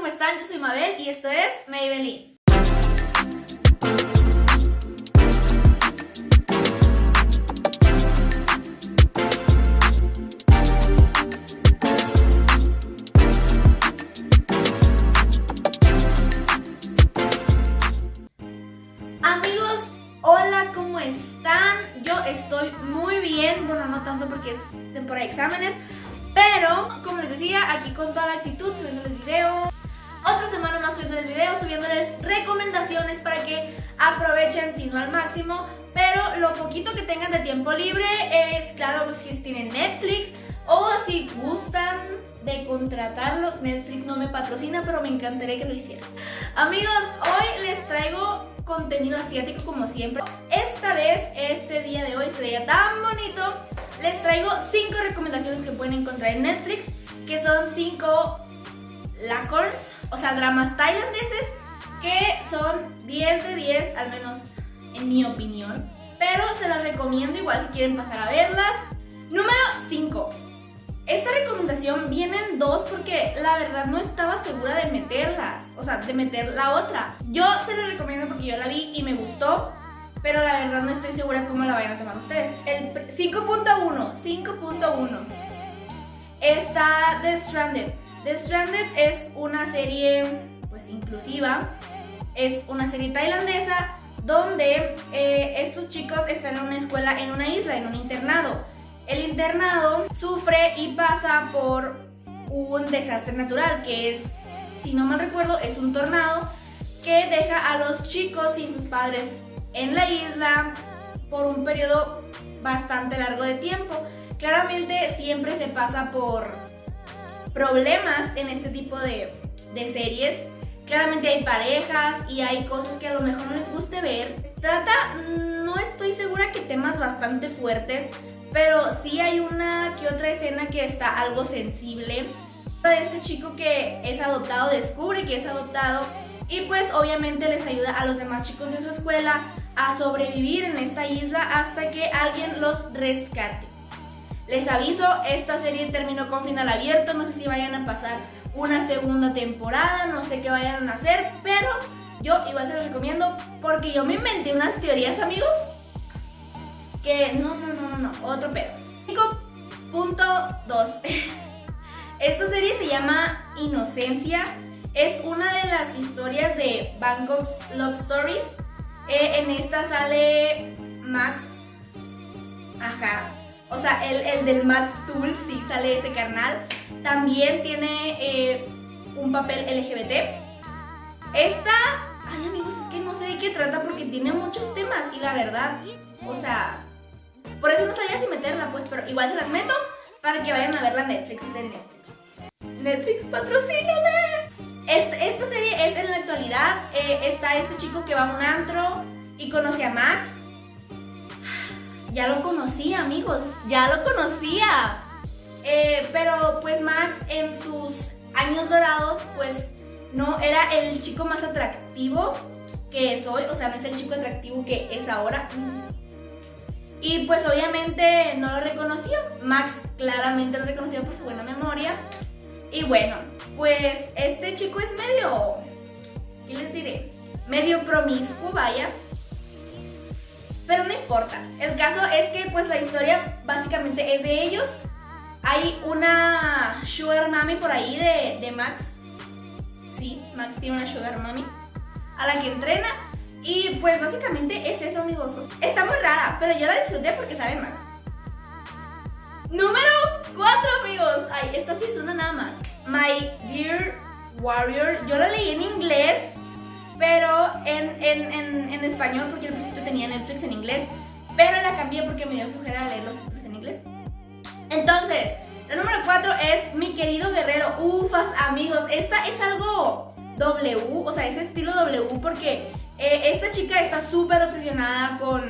¿cómo están? Yo soy Mabel y esto es Maybelline. Amigos, hola, ¿cómo están? Yo estoy muy bien, bueno, no tanto porque es temporada de exámenes, pero, como les decía, aquí con toda la actitud, subiéndoles video. Otra semana más subiéndoles videos, subiéndoles recomendaciones para que aprovechen, si no al máximo. Pero lo poquito que tengan de tiempo libre es, claro, pues, si tienen Netflix o si gustan de contratarlo. Netflix no me patrocina, pero me encantaría que lo hicieran. Amigos, hoy les traigo contenido asiático como siempre. Esta vez, este día de hoy, este día tan bonito, les traigo 5 recomendaciones que pueden encontrar en Netflix, que son 5 lacorns, o sea, dramas tailandeses, que son 10 de 10, al menos en mi opinión. Pero se las recomiendo igual si quieren pasar a verlas. Número 5. Esta recomendación viene en dos porque la verdad no estaba segura de meterlas, o sea, de meter la otra. Yo se las recomiendo porque yo la vi y me gustó, pero la verdad no estoy segura cómo la vayan a tomar ustedes. El 5.1, 5.1 está The Stranded. The Stranded es una serie pues inclusiva, es una serie tailandesa donde eh, estos chicos están en una escuela en una isla, en un internado. El internado sufre y pasa por un desastre natural que es, si no mal recuerdo, es un tornado que deja a los chicos sin sus padres en la isla por un periodo bastante largo de tiempo. Claramente siempre se pasa por problemas en este tipo de, de series. Claramente hay parejas y hay cosas que a lo mejor no les guste ver. Trata, no estoy segura que temas bastante fuertes, pero sí hay una que otra escena que está algo sensible. De este chico que es adoptado, descubre que es adoptado y pues obviamente les ayuda a los demás chicos de su escuela a sobrevivir en esta isla hasta que alguien los rescate. Les aviso, esta serie terminó con final abierto, no sé si vayan a pasar una segunda temporada, no sé qué vayan a hacer, pero yo igual se los recomiendo porque yo me inventé unas teorías, amigos, que no, no, no, no, otro pedo. 5.2 Esta serie se llama Inocencia, es una de las historias de Bangkok's Love Stories. Eh, en esta sale Max, ajá, o sea, el, del Max Tool, sí sale ese carnal. También tiene eh, un papel LGBT. Esta, ay amigos, es que no sé de qué trata porque tiene muchos temas y la verdad, o sea, por eso no sabía si meterla, pues, pero igual se las meto para que vayan a ver la Netflix de Netflix. Netflix, patrocíname. Esta, serie es en la actualidad. Eh, está este chico que va a un antro y conoce a Max ya lo conocía, amigos, ya lo conocía. Eh, pero pues Max en sus años dorados, pues no era el chico más atractivo que es hoy, o sea, no es el chico atractivo que es ahora. Y pues obviamente no lo reconoció. Max claramente lo reconoció por su buena memoria. Y bueno, pues este chico es medio, ¿qué les diré? Medio promiscuo, vaya. Pero no importa. El caso es que pues la historia básicamente es de ellos. Hay una sugar mami por ahí de, Max. Sí, Max tiene una sugar mami. A la que entrena. Y pues básicamente es eso, amigos. Está muy rara, pero yo la disfruté porque sale Max. Número 4, amigos. Ay, esta sí es una nada más. My Dear Warrior. Yo la leí en inglés pero en, en, español, porque al principio tenía Netflix en inglés, pero la cambié porque me dio flojera leer los títulos en inglés. Entonces, el número 4 es Mi querido guerrero. Ufas, amigos, esta es algo W, o sea, es estilo W, porque eh, esta chica está súper obsesionada con,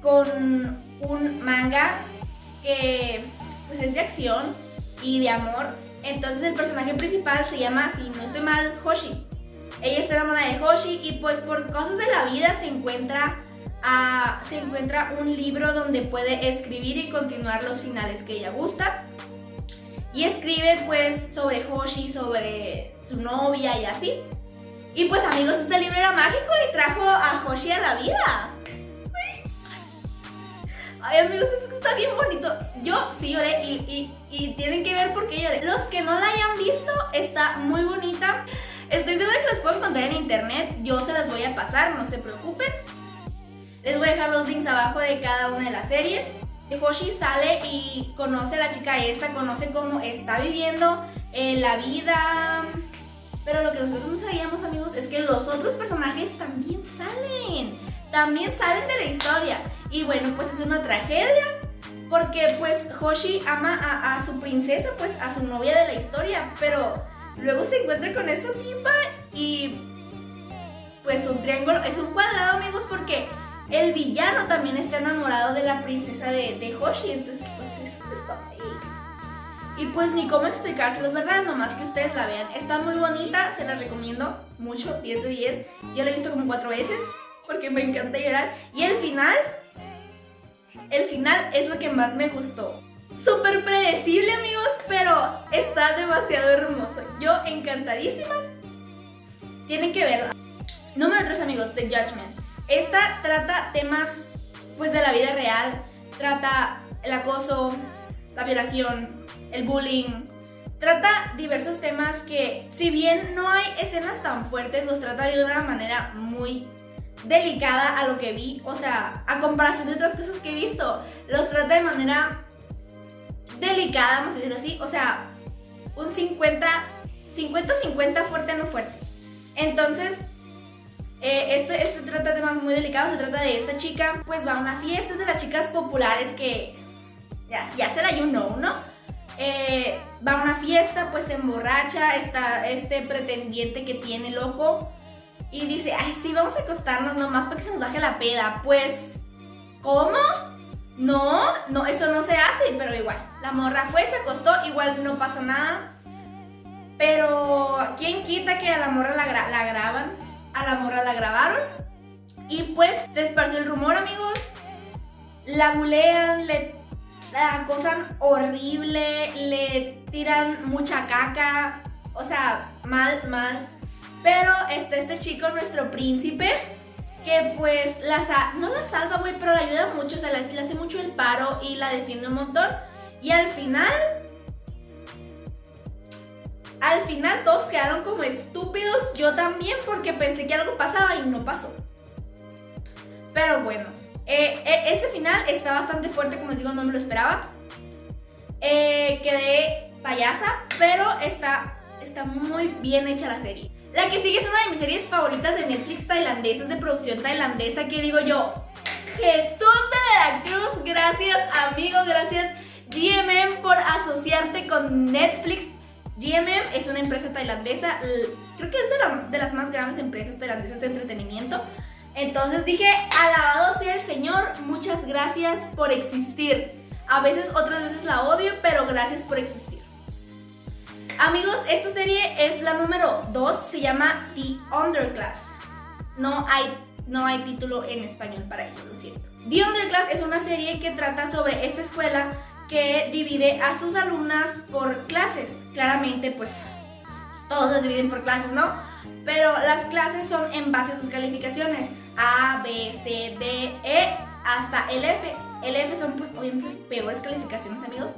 con un manga que pues es de acción y de amor. Entonces el personaje principal se llama, si no estoy mal, Hoshi. Ella está enamorada de Hoshi y pues por cosas de la vida se encuentra, se encuentra un libro donde puede escribir y continuar los finales que ella gusta. y escribe pues sobre Hoshi, sobre su novia y así. Y pues amigos, este libro era mágico y trajo a Hoshi a la vida. Ay amigos, es que está bien bonito. Yo sí lloré y, y, tienen que ver por qué lloré. Los que no la hayan visto, está muy bonita. Estoy segura que las puedo encontrar en internet. Yo se las voy a pasar, no se preocupen. Les voy a dejar los links abajo de cada una de las series. Hoshi sale y conoce a la chica esta, conoce cómo está viviendo eh, la vida. Pero lo que nosotros no sabíamos, amigos, es que los otros personajes también salen. También salen de la historia. Y bueno, pues es una tragedia. Porque pues Hoshi ama a, a su princesa, pues a su novia de la historia. Pero luego se encuentra con esta tipa y pues un triángulo, es un cuadrado amigos porque el villano también está enamorado de la princesa de, de Hoshi, entonces pues es un ahí. Y pues ni cómo explicárselo, ¿verdad? Nomás que ustedes la vean. Está muy bonita, se la recomiendo mucho, 10 de 10. Yo la he visto como 4 veces porque me encanta llorar. Y el final, el final es lo que más me gustó. Súper predecible amigos, pero está demasiado hermoso. Yo encantadísima. Tienen que verla. Número 3 amigos, The Judgment. Esta trata temas pues de la vida real, trata el acoso, la violación, el bullying, trata diversos temas que si bien no hay escenas tan fuertes, los trata de una manera muy delicada a lo que vi, o sea, a comparación de otras cosas que he visto, los trata de manera delicada, vamos a decirlo así, o sea, un 50, 50-50 fuerte no fuerte. Entonces, eh, este, trata de temas muy delicados, se trata de esta chica, pues va a una fiesta, es de las chicas populares que ya, ya se la you know, ¿no? Eh, va a una fiesta, pues se emborracha, está este pretendiente que tiene loco y dice, ay sí, vamos a acostarnos nomás para que se nos baje la peda. Pues, ¿cómo? No, no, eso no se hace, pero igual. La morra fue, se acostó, igual no pasó nada. Pero, ¿quién quita que a la morra la, graban? a la morra la grabaron. Y pues se esparció el rumor, amigos. La bulean, le la acosan horrible, le tiran mucha caca. O sea, mal, mal. Pero está este chico, nuestro príncipe, que pues la no la salva, güey, pero la ayuda mucho. O sea, le hace mucho el paro y la defiende un montón. Y al final al final todos quedaron como estúpidos, yo también porque pensé que algo pasaba y no pasó. Pero bueno, este final está bastante fuerte, como les digo, no me lo esperaba. Eh, quedé payasa, pero está, está muy bien hecha la serie. La que sigue es una de mis series favoritas de Netflix tailandesas, de producción tailandesa, que digo yo, Jesús de Veracruz, gracias amigo, gracias GMM por asociarte con Netflix GMM es una empresa tailandesa, creo que es de, las más grandes empresas tailandesas de entretenimiento. Entonces dije, alabado sea el Señor, muchas gracias por existir. A veces, otras veces la odio, pero gracias por existir. Amigos, esta serie es la número 2, se llama The Underclass. No hay, no hay título en español para eso, lo siento. The Underclass es una serie que trata sobre esta escuela que divide a sus alumnas por clases. Claramente, pues todos las dividen por clases, ¿no? Pero las clases son en base a sus calificaciones. A, B, C, D, E, hasta el F. El F son pues obviamente peores calificaciones, amigos.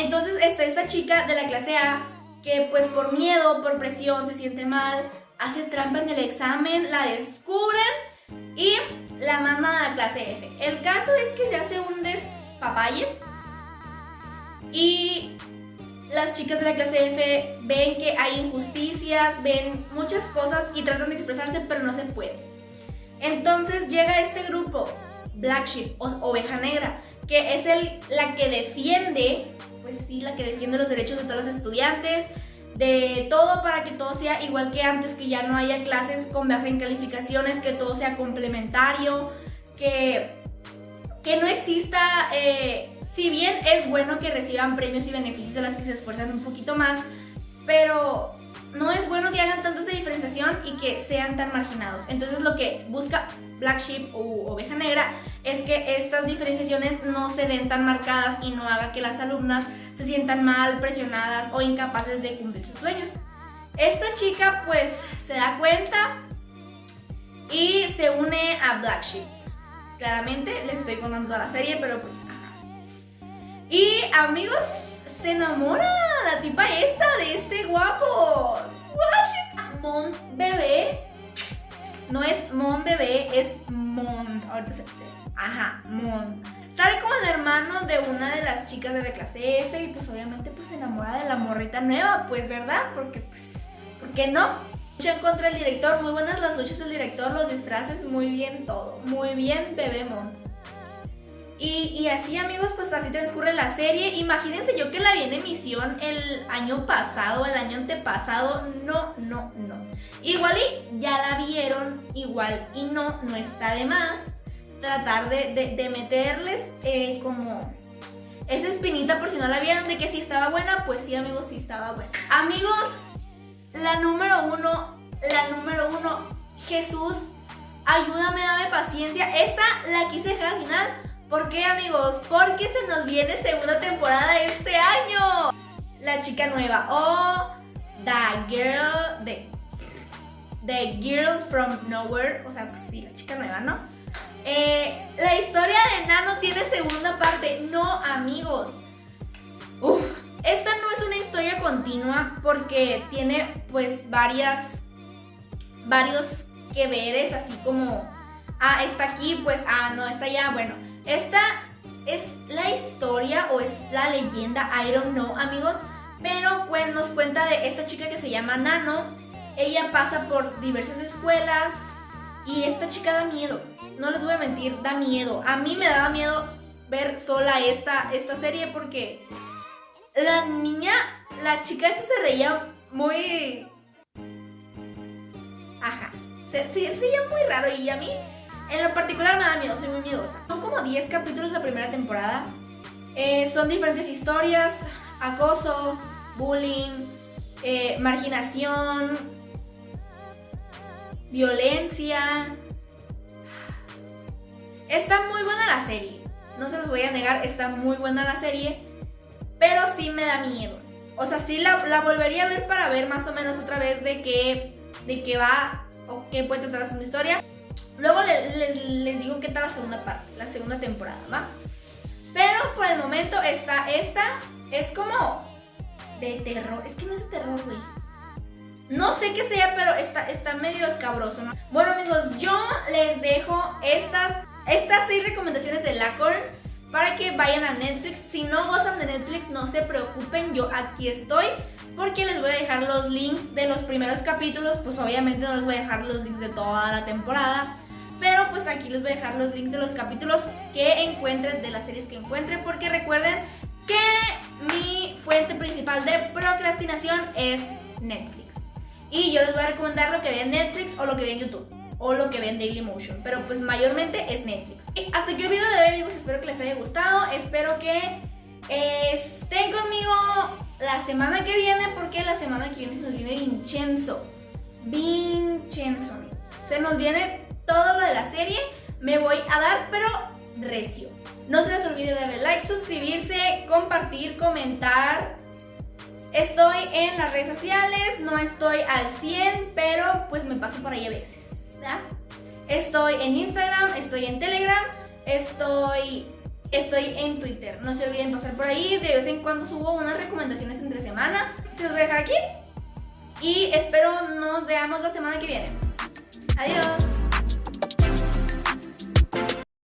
Entonces está esta chica de la clase A que pues por miedo, por presión, se siente mal, hace trampa en el examen, la descubren y la mandan a la clase F. El caso es que se hace un des papaye. Y las chicas de la clase F ven que hay injusticias, ven muchas cosas y tratan de expresarse, pero no se puede. Entonces llega este grupo, Black Sheep, o Oveja Negra, que es el, la que defiende, pues sí, la que defiende los derechos de todos los estudiantes, de todo para que todo sea igual que antes, que ya no haya clases con base en calificaciones, que todo sea complementario, que que no exista, eh, si bien es bueno que reciban premios y beneficios a las que se esfuerzan un poquito más, pero no es bueno que hagan tanto esa diferenciación y que sean tan marginados. Entonces lo que busca Black Sheep o Oveja Negra es que estas diferenciaciones no se den tan marcadas y no haga que las alumnas se sientan mal, presionadas o incapaces de cumplir sus sueños. Esta chica pues se da cuenta y se une a Black Sheep. Claramente les estoy contando toda la serie, pero pues Y amigos, se enamora la tipa esta de este guapo. Mon bebé. No es Mon bebé, es Mon. Ahorita se Ajá, Mon. Sale como el hermano de una de las chicas de la clase F y pues obviamente pues se enamora de la morrita nueva, pues verdad, porque pues, ¿por qué no? Lucha contra el director, muy buenas las luchas del director, los disfraces, muy bien todo, muy bien bebé Mon. Y, así amigos, pues así transcurre la serie. Imagínense yo que la vi en emisión el año pasado, el año antepasado. No, no, no. Igual y ya la vieron, igual y no, no está de más tratar de, meterles eh, como esa espinita por si no la vieron de que si estaba buena, pues sí amigos, sí estaba buena. Amigos, la número uno, la número uno, Jesús, ayúdame, dame paciencia. Esta la quise dejar al final ¿Por qué amigos? Porque se nos viene segunda temporada este año. La chica nueva o The Girl, the, the Girl from Nowhere, o sea, pues sí, la chica nueva, ¿no? Eh, la historia de Nano tiene segunda parte. No, amigos. Esta no es una historia continua porque tiene pues varias, varios que veres, así como, ah, está aquí, pues, ah, no, está allá, bueno. Esta es la historia o es la leyenda, I don't know, amigos. Pero nos cuenta de esta chica que se llama Nano. Ella pasa por diversas escuelas y esta chica da miedo. No les voy a mentir, da miedo. A mí me da miedo ver sola esta, esta serie porque la niña, la chica esta se reía muy... Ajá, se, se, reía muy raro y a mí en lo particular me da miedo, soy muy miedosa. Son como 10 capítulos la primera temporada. Eh, son diferentes historias, acoso, bullying, eh, marginación, violencia. Está muy buena la serie. No se los voy a negar, está muy buena la serie. Pero sí me da miedo. O sea, sí la, la volvería a ver para ver más o menos otra vez de qué, de qué va o qué puede tratar una historia. Luego les, digo qué tal la segunda parte, la segunda temporada, ¿va? Pero por el momento está esta, es como de terror. Es que no es de terror, güey. No sé qué sea, pero está, está medio escabroso, ¿no? Bueno, amigos, yo les dejo estas, estas seis recomendaciones de Lacor para que vayan a Netflix. Si no gozan de Netflix, no se preocupen, yo aquí estoy porque les voy a dejar los links de los primeros capítulos, pues obviamente no les voy a dejar los links de toda la temporada. Pero pues aquí les voy a dejar los links de los capítulos que encuentren, de las series que encuentren, porque recuerden que mi fuente principal de procrastinación es Netflix. Y yo les voy a recomendar lo que vean Netflix o lo que vean YouTube o lo que ven Dailymotion, pero pues mayormente es Netflix. Y hasta aquí el video de hoy amigos, espero que les haya gustado, espero que estén conmigo la semana que viene porque la semana que viene se nos viene Vincenzo. Vincenzo amigos. Se nos viene todo lo de la serie, me voy a dar pero recio. No se les olvide darle like, suscribirse, compartir, comentar. Estoy en las redes sociales, no estoy al 100, pero pues me paso por ahí a veces. Estoy en Instagram, estoy en Telegram, estoy, estoy en Twitter. No se olviden pasar por ahí, de vez en cuando subo unas recomendaciones entre semana. Se los voy a dejar aquí. Y espero nos veamos la semana que viene. Adiós.